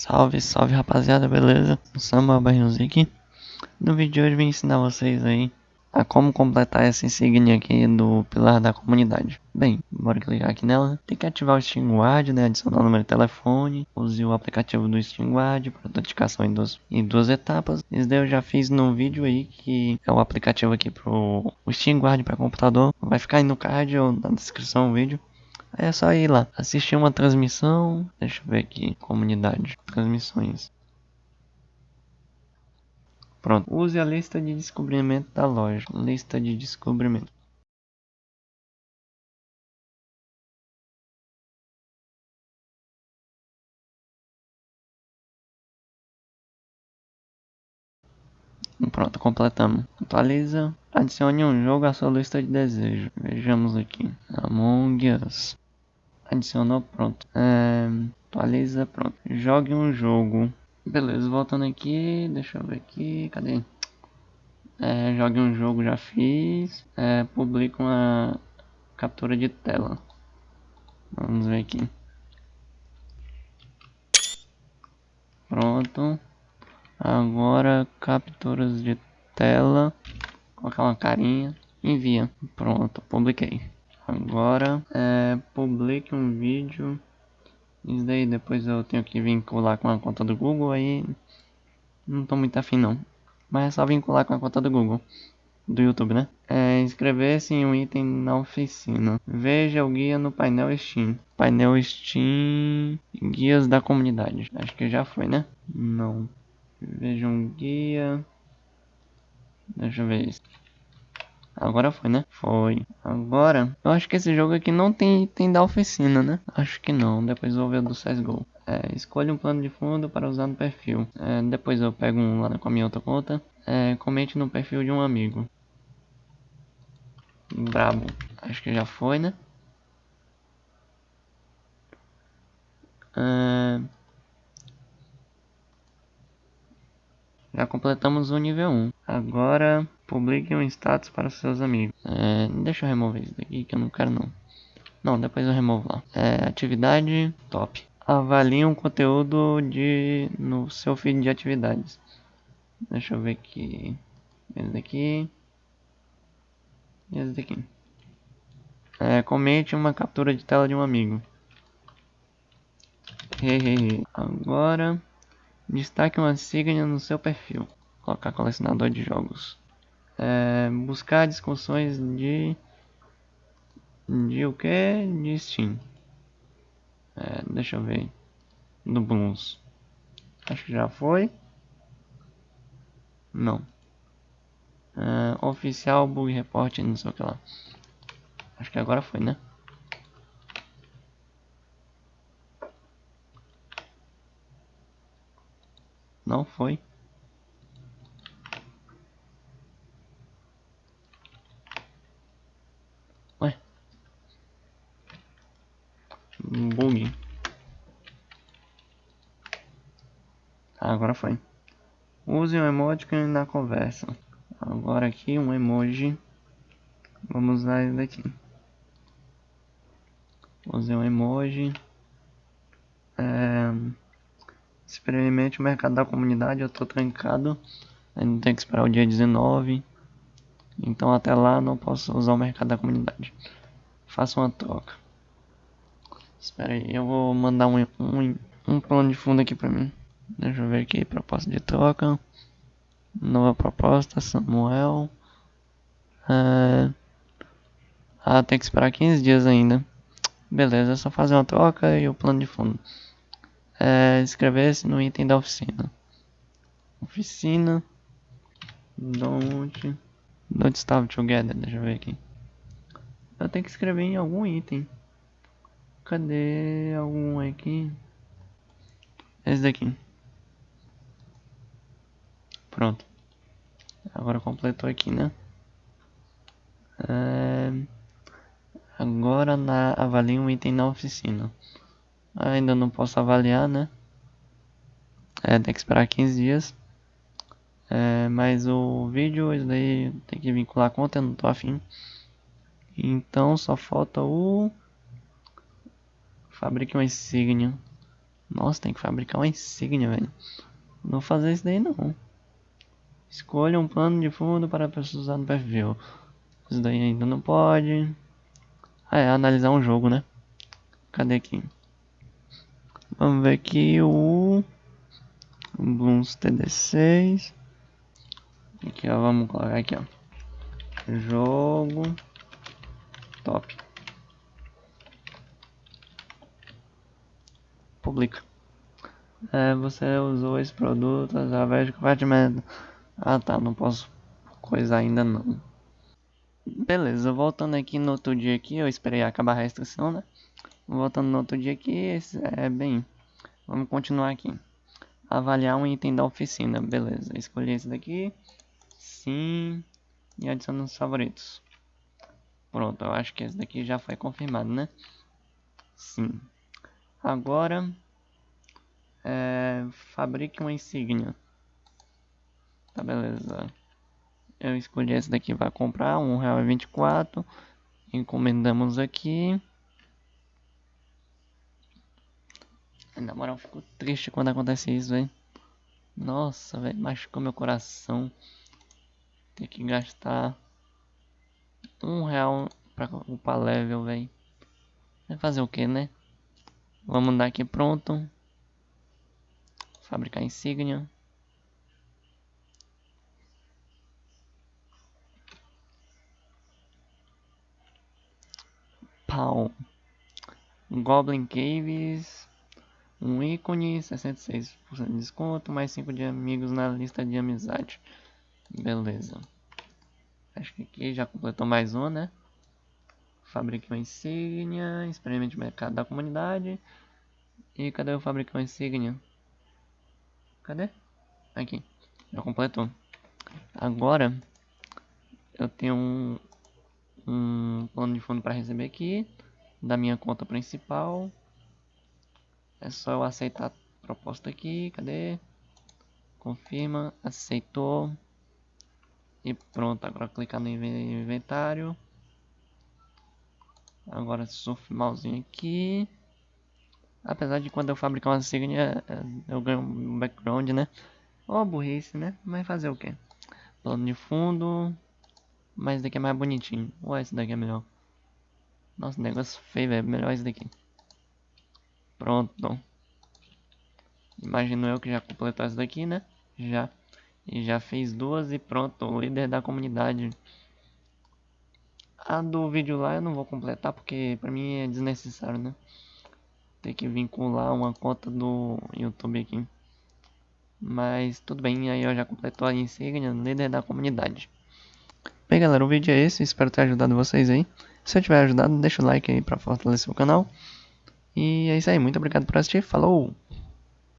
Salve, salve rapaziada, beleza? Samba Barrilzik. No vídeo de hoje vim ensinar vocês aí a como completar essa insígnia aqui do pilar da comunidade. Bem, bora clicar aqui nela. Tem que ativar o SteamGuard, né? Adicionar o número de telefone. Use o aplicativo do SteamGuard para autenticação em duas, em duas etapas. Isso daí eu já fiz no vídeo aí, que é o aplicativo aqui pro o SteamGuard para computador. Vai ficar aí no card ou na descrição do vídeo. É só ir lá, assistir uma transmissão. Deixa eu ver aqui, comunidade, transmissões. Pronto, use a lista de descobrimento da loja. Lista de descobrimento. Pronto, completamos. Atualiza. Adicione um jogo à sua lista de desejos. Vejamos aqui. Among Us. Adicionou, pronto. É, atualiza, pronto. Jogue um jogo. Beleza, voltando aqui. Deixa eu ver aqui. Cadê? É, jogue um jogo, já fiz. É, publica uma captura de tela. Vamos ver aqui. Pronto. Agora capturas de tela. Colocar uma carinha. Envia. Pronto, publiquei. Agora é, publique um vídeo. Isso daí depois eu tenho que vincular com a conta do Google aí. Não tô muito afim não. Mas é só vincular com a conta do Google. Do YouTube, né? É, inscrever-se em um item na oficina. Veja o guia no painel Steam. Painel Steam. Guias da comunidade. Acho que já foi, né? Não. Veja um guia. Deixa eu ver isso. Agora foi, né? Foi. Agora, eu acho que esse jogo aqui não tem item da oficina, né? Acho que não. Depois vou ver o do CSGO. É, escolha um plano de fundo para usar no perfil. É, depois eu pego um lá com a minha outra conta. É, comente no perfil de um amigo. Brabo. Acho que já foi, né? É... Já completamos o nível 1. Agora, publique um status para seus amigos. É, deixa eu remover isso daqui que eu não quero não. Não, depois eu removo lá. É, atividade, top. Avalie um conteúdo de no seu feed de atividades. Deixa eu ver aqui. Esse daqui. Esse daqui. É, comente uma captura de tela de um amigo. Agora Destaque uma insígnia no seu perfil. Colocar colecionador de jogos. É, buscar discussões de... De o que? De Steam. É, deixa eu ver. Do Blues. Acho que já foi. Não. É, oficial bug report, não sei o que lá. Acho que agora foi, né? Não foi. Ué. Bug. Ah, agora foi. Use um emoticon na conversa. Agora aqui um emoji. Vamos usar ele daqui. Use um emoji. É... Experimente o mercado da comunidade, eu tô trancado. Ainda tem que esperar o dia 19. Então até lá não posso usar o mercado da comunidade. Faça uma troca. Espera aí, eu vou mandar um, um, um plano de fundo aqui pra mim. Deixa eu ver aqui, proposta de troca. Nova proposta, Samuel. É... Ah, tem que esperar 15 dias ainda. Beleza, é só fazer uma troca e o plano de fundo é, inscrever-se no item da oficina. Oficina. Don't. Don't stop together. Deixa eu ver aqui. Eu tenho que escrever em algum item. Cadê algum aqui? Esse daqui. Pronto. Agora completou aqui, né? É... Agora na... um item na oficina. Ainda não posso avaliar, né? É, tem que esperar 15 dias. É, mas o vídeo, isso daí tem que vincular a conta, eu não tô afim. Então só falta o... Fabrique uma insígnia. Nossa, tem que fabricar uma insígnia, velho. Não vou fazer isso daí não. Escolha um plano de fundo para pessoas usar no perfil. Isso daí ainda não pode. Ah, é, analisar um jogo, né? Cadê aqui? Vamos ver aqui o... Bloons TD6. Aqui, ó, vamos colocar aqui, ó. Jogo. Top. Publica. É, você usou esse produto através de compartimento. Ah tá, não posso coisa ainda não. Beleza, voltando aqui no outro dia aqui, eu esperei acabar a restrição, né? Voltando no outro dia aqui, é bem, vamos continuar aqui. Avaliar um item da oficina, beleza, escolhi esse daqui, sim, e adicionar os favoritos. Pronto, eu acho que esse daqui já foi confirmado, né? Sim. Agora, é, fabrique uma insígnia. Tá, beleza. Eu escolhi esse daqui vai comprar, um real vinte quatro. Encomendamos aqui. Na moral, fico triste quando acontece isso, velho. Nossa, velho, machucou meu coração. Ter que gastar um real pra upar level, velho. Vai fazer o que, né? Vamos dar aqui pronto. Fabricar insígnia. Pau. Goblin Caves. Um ícone, 66% de desconto, mais 5 de amigos na lista de amizade. Beleza. Acho que aqui já completou mais um, né? Fabrique uma insígnia, experimente o mercado da comunidade. E cadê o fabrique uma insígnia? Cadê? Aqui. Já completou. Agora eu tenho um, um plano de fundo para receber aqui da minha conta principal. É só eu aceitar a proposta aqui, cadê? Confirma, aceitou. E pronto, agora clicar no inventário. Agora surf mauzinho aqui. Apesar de quando eu fabricar uma insígnia, é, eu ganho um background, né? Ó, oh, burrice, né? Mas fazer o que? Plano de fundo. Mas esse daqui é mais bonitinho. Ou esse daqui é melhor? Nossa, negócio feio, velho. Melhor esse daqui. Pronto. Imagino eu que já completou essa daqui, né? Já. E já fez duas e pronto. O líder da comunidade. A do vídeo lá eu não vou completar porque pra mim é desnecessário, né? Ter que vincular uma conta do YouTube aqui. Mas tudo bem, aí eu já completou a insígnia líder da comunidade. Bem galera, o vídeo é esse, espero ter ajudado vocês aí. Se eu tiver ajudado, deixa o like aí pra fortalecer o canal. E é isso aí, muito obrigado por assistir, falou!